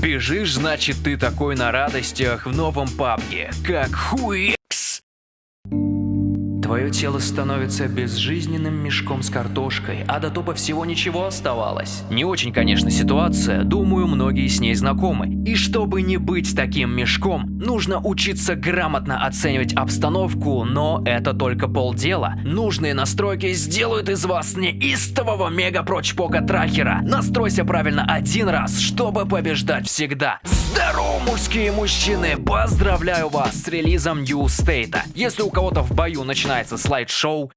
Бежишь, значит ты такой на радостях в новом пабге, как хуекс. Твое тело становится безжизненным мешком с картошкой, а до топа всего ничего оставалось. Не очень, конечно, ситуация, думаю, многие с ней знакомы. И чтобы не быть таким мешком, нужно учиться грамотно оценивать обстановку, но это только полдела. Нужные настройки сделают из вас неистового мега-прочпока трахера. Настройся правильно один раз, чтобы побеждать всегда. Здорово, мужские мужчины! Поздравляю вас с релизом New State. Если у кого-то в бою начинается слайд-шоу,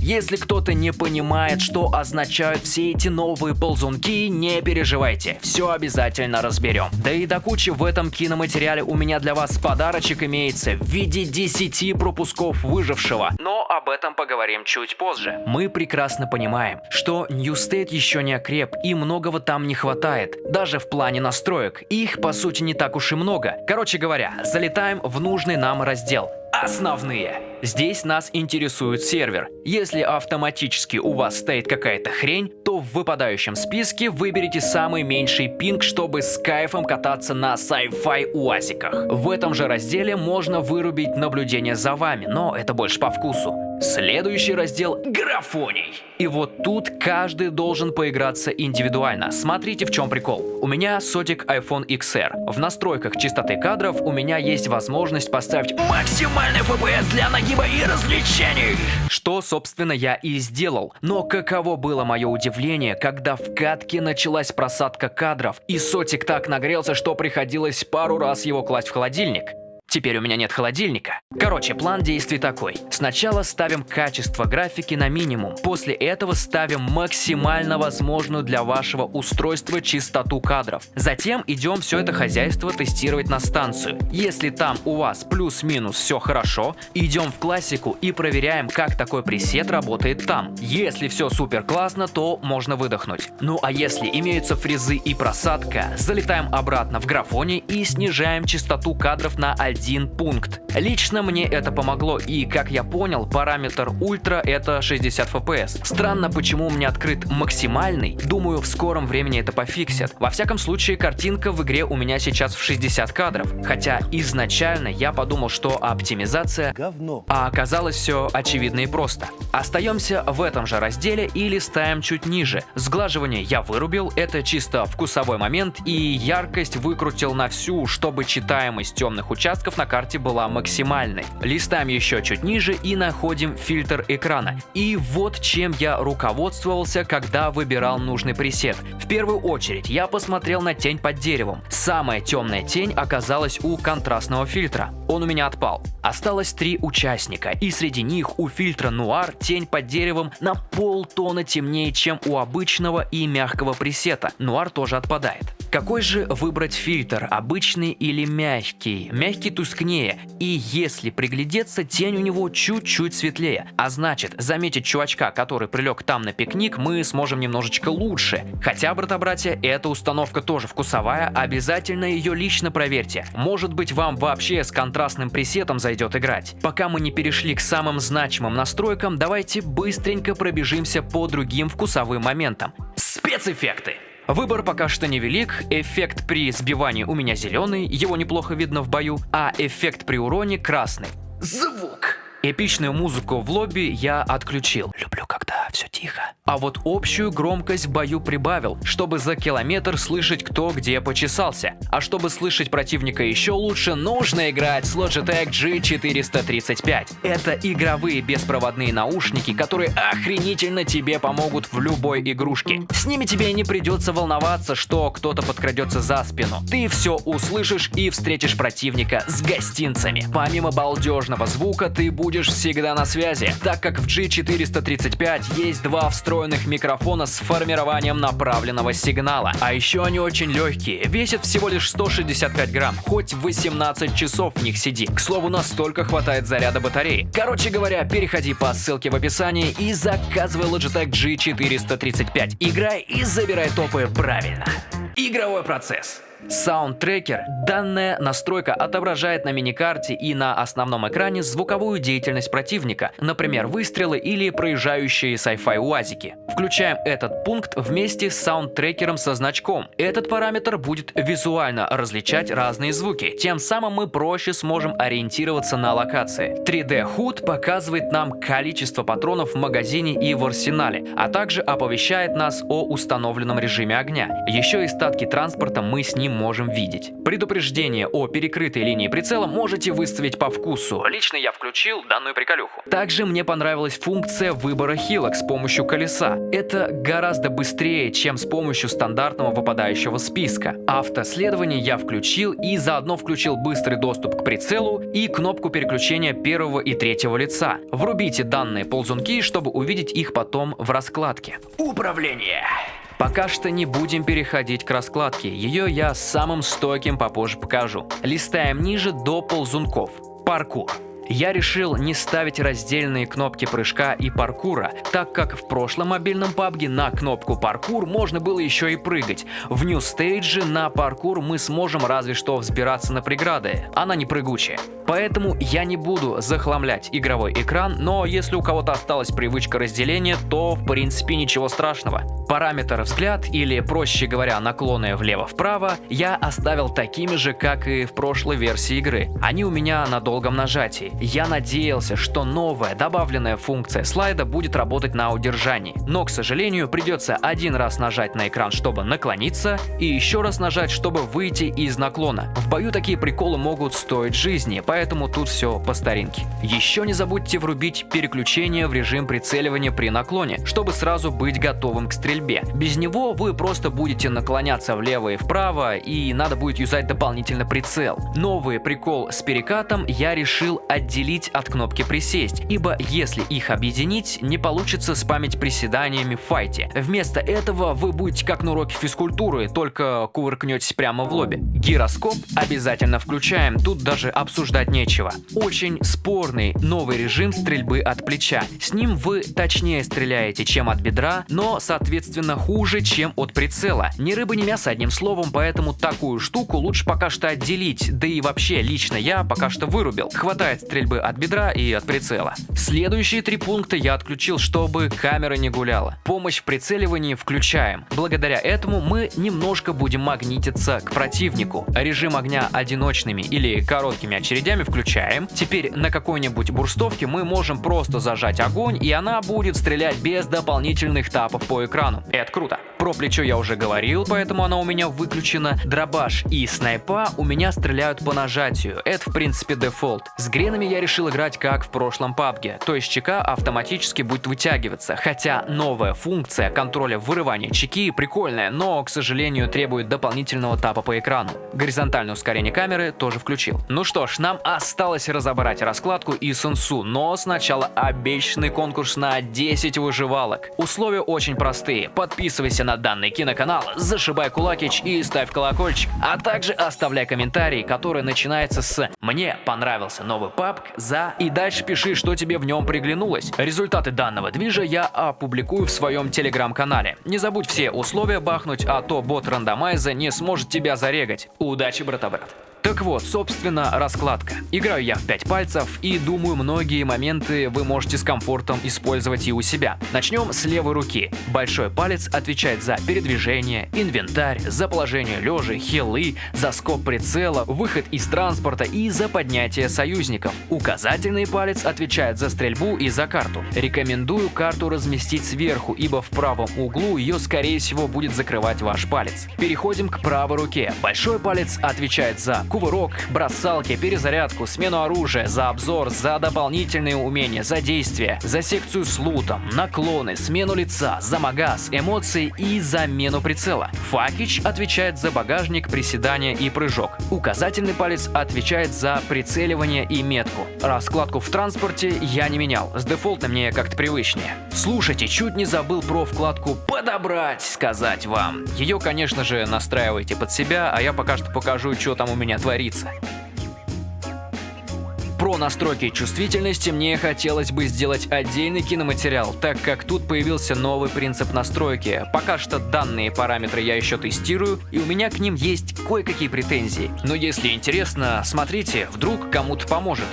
если кто-то не понимает, что означают все эти новые ползунки, не переживайте, все обязательно разберем. Да и до кучи в этом киноматериале у меня для вас подарочек имеется в виде 10 пропусков выжившего, но об этом поговорим чуть позже. Мы прекрасно понимаем, что New State еще не окреп и многого там не хватает, даже в плане настроек, их по сути не так уж и много. Короче говоря, залетаем в нужный нам раздел. Основные. Здесь нас интересует сервер. Если автоматически у вас стоит какая-то хрень, то в выпадающем списке выберите самый меньший пинг, чтобы с кайфом кататься на sci-fi уазиках. В этом же разделе можно вырубить наблюдение за вами, но это больше по вкусу. Следующий раздел – графоний. И вот тут каждый должен поиграться индивидуально. Смотрите, в чем прикол. У меня сотик iPhone XR. В настройках частоты кадров у меня есть возможность поставить максимальный FPS для нагиба и развлечений. Что, собственно, я и сделал. Но каково было мое удивление, когда в катке началась просадка кадров, и сотик так нагрелся, что приходилось пару раз его класть в холодильник. Теперь у меня нет холодильника. Короче, план действий такой. Сначала ставим качество графики на минимум. После этого ставим максимально возможную для вашего устройства частоту кадров. Затем идем все это хозяйство тестировать на станцию. Если там у вас плюс-минус все хорошо, идем в классику и проверяем, как такой пресет работает там. Если все супер классно, то можно выдохнуть. Ну а если имеются фрезы и просадка, залетаем обратно в графоне и снижаем частоту кадров на 1 один пункт. Лично мне это помогло и, как я понял, параметр ультра это 60 FPS. Странно, почему у меня открыт максимальный, думаю, в скором времени это пофиксят. Во всяком случае, картинка в игре у меня сейчас в 60 кадров, хотя изначально я подумал, что оптимизация говно, а оказалось все очевидно и просто. Остаемся в этом же разделе и листаем чуть ниже. Сглаживание я вырубил, это чисто вкусовой момент и яркость выкрутил на всю, чтобы читаемость темных участков участков на карте была максимальной. Листаем еще чуть ниже и находим фильтр экрана. И вот чем я руководствовался, когда выбирал нужный пресет. В первую очередь я посмотрел на тень под деревом. Самая темная тень оказалась у контрастного фильтра. Он у меня отпал. Осталось три участника, и среди них у фильтра Нуар тень под деревом на полтона темнее, чем у обычного и мягкого пресета. Нуар тоже отпадает. Какой же выбрать фильтр, обычный или мягкий? Мягкий тускнее, и если приглядеться, тень у него чуть-чуть светлее. А значит, заметить чувачка, который прилег там на пикник, мы сможем немножечко лучше. Хотя, брата-братья, эта установка тоже вкусовая, обязательно ее лично проверьте. Может быть вам вообще с контрастным пресетом зайдет играть. Пока мы не перешли к самым значимым настройкам, давайте быстренько пробежимся по другим вкусовым моментам. Спецэффекты. Выбор пока что невелик, эффект при сбивании у меня зеленый, его неплохо видно в бою, а эффект при уроне красный. Звук. Эпичную музыку в лобби я отключил. Люблю, когда все тихо. А вот общую громкость в бою прибавил, чтобы за километр слышать кто где почесался. А чтобы слышать противника еще лучше, нужно играть с Logitech G435. Это игровые беспроводные наушники, которые охренительно тебе помогут в любой игрушке. С ними тебе не придется волноваться, что кто-то подкрадется за спину. Ты все услышишь и встретишь противника с гостинцами. Помимо балдежного звука, ты будешь всегда на связи, так как в G435 есть два встроенных микрофона с формированием направленного сигнала. А еще они очень легкие, весят всего лишь 165 грамм, хоть 18 часов в них сиди. К слову, настолько хватает заряда батареи. Короче говоря, переходи по ссылке в описании и заказывай Logitech G435. Играй и забирай топы правильно. Игровой процесс. Soundtracker – данная настройка отображает на миникарте и на основном экране звуковую деятельность противника, например, выстрелы или проезжающие sci-fi уазики. Включаем этот пункт вместе с саундтрекером со значком. Этот параметр будет визуально различать разные звуки, тем самым мы проще сможем ориентироваться на локации. 3D HUD показывает нам количество патронов в магазине и в арсенале, а также оповещает нас о установленном режиме огня. Еще и статки транспорта мы с ним можем видеть. Предупреждение о перекрытой линии прицела можете выставить по вкусу. Лично я включил данную приколюху. Также мне понравилась функция выбора хилок с помощью колеса. Это гораздо быстрее, чем с помощью стандартного выпадающего списка. Автоследование я включил и заодно включил быстрый доступ к прицелу и кнопку переключения первого и третьего лица. Врубите данные ползунки, чтобы увидеть их потом в раскладке. Управление. Пока что не будем переходить к раскладке, ее я самым стойким попозже покажу. Листаем ниже до ползунков. Паркур. Я решил не ставить раздельные кнопки прыжка и паркура, так как в прошлом мобильном PUBG на кнопку паркур можно было еще и прыгать. В New Stage на паркур мы сможем разве что взбираться на преграды, она не прыгучая. Поэтому я не буду захламлять игровой экран, но если у кого-то осталась привычка разделения, то в принципе ничего страшного. Параметр взгляд или проще говоря наклоны влево-вправо я оставил такими же, как и в прошлой версии игры. Они у меня на долгом нажатии. Я надеялся, что новая добавленная функция слайда будет работать на удержании, но, к сожалению, придется один раз нажать на экран, чтобы наклониться, и еще раз нажать, чтобы выйти из наклона. В бою такие приколы могут стоить жизни, поэтому тут все по старинке. Еще не забудьте врубить переключение в режим прицеливания при наклоне, чтобы сразу быть готовым к стрельбе. Без него вы просто будете наклоняться влево и вправо, и надо будет юзать дополнительно прицел. Новый прикол с перекатом я решил отделить отделить от кнопки присесть, ибо если их объединить, не получится спамить приседаниями в файте. Вместо этого вы будете как на уроке физкультуры, только кувыркнетесь прямо в лобби. Гироскоп обязательно включаем, тут даже обсуждать нечего. Очень спорный новый режим стрельбы от плеча. С ним вы точнее стреляете, чем от бедра, но соответственно хуже, чем от прицела. Ни рыба, ни мясо одним словом, поэтому такую штуку лучше пока что отделить, да и вообще лично я пока что вырубил. Хватает стрельбы стрельбы от бедра и от прицела. Следующие три пункта я отключил, чтобы камера не гуляла. Помощь в прицеливании включаем. Благодаря этому мы немножко будем магнититься к противнику. Режим огня одиночными или короткими очередями включаем. Теперь на какой-нибудь бурстовке мы можем просто зажать огонь, и она будет стрелять без дополнительных тапов по экрану. Это круто. Про плечо я уже говорил, поэтому она у меня выключена. Дробаш и снайпа у меня стреляют по нажатию. Это в принципе дефолт. С гренами я решил играть как в прошлом PUBG, то есть чека автоматически будет вытягиваться, хотя новая функция контроля вырывания чеки прикольная, но, к сожалению, требует дополнительного тапа по экрану. Горизонтальное ускорение камеры тоже включил. Ну что ж, нам осталось разобрать раскладку и сенсу, но сначала обещанный конкурс на 10 выживалок. Условия очень простые. Подписывайся на данный киноканал, зашибай кулакич и ставь колокольчик, а также оставляй комментарий, который начинается с «Мне понравился новый папк за и дальше пиши, что тебе в нем приглянулось. Результаты данного движа я опубликую в своем телеграм-канале. Не забудь все условия бахнуть, а то бот рандомайза не сможет тебя зарегать. Удачи, брата-брат! Так вот, собственно, раскладка. Играю я в 5 пальцев и думаю, многие моменты вы можете с комфортом использовать и у себя. Начнем с левой руки. Большой палец отвечает за передвижение, инвентарь, за положение лежа, хилы, за скоп прицела, выход из транспорта и за поднятие союзников. Указательный палец отвечает за стрельбу и за карту. Рекомендую карту разместить сверху, ибо в правом углу ее скорее всего будет закрывать ваш палец. Переходим к правой руке. Большой палец отвечает за кувырок, бросалки, перезарядку, смену оружия, за обзор, за дополнительные умения, за действия, за секцию с лутом, наклоны, смену лица, за магаз, эмоции и замену прицела. Факич отвечает за багажник, приседания и прыжок. Указательный палец отвечает за прицеливание и метку. Раскладку в транспорте я не менял, с дефолтом мне как-то привычнее. Слушайте, чуть не забыл про вкладку «Подобрать» сказать вам. Ее, конечно же, настраивайте под себя, а я пока что покажу, что там у меня творится. про настройки чувствительности мне хотелось бы сделать отдельный киноматериал, так как тут появился новый принцип настройки. Пока что данные параметры я еще тестирую, и у меня к ним есть кое-какие претензии. Но если интересно, смотрите, вдруг кому-то поможет.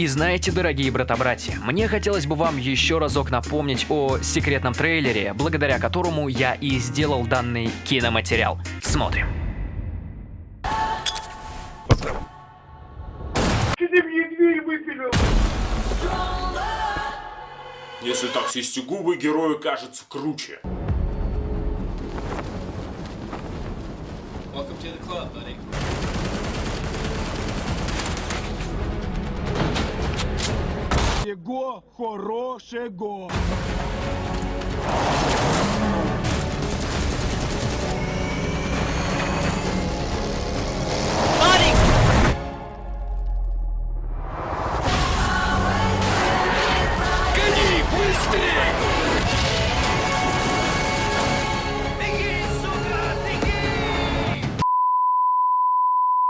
И знаете, дорогие брата-братья, мне хотелось бы вам еще разок напомнить о секретном трейлере, благодаря которому я и сделал данный киноматериал. Смотрим. Ты мне дверь выпилил! Если так свести губы, герою кажется круче. Welcome to the club, buddy. Всего хорошего!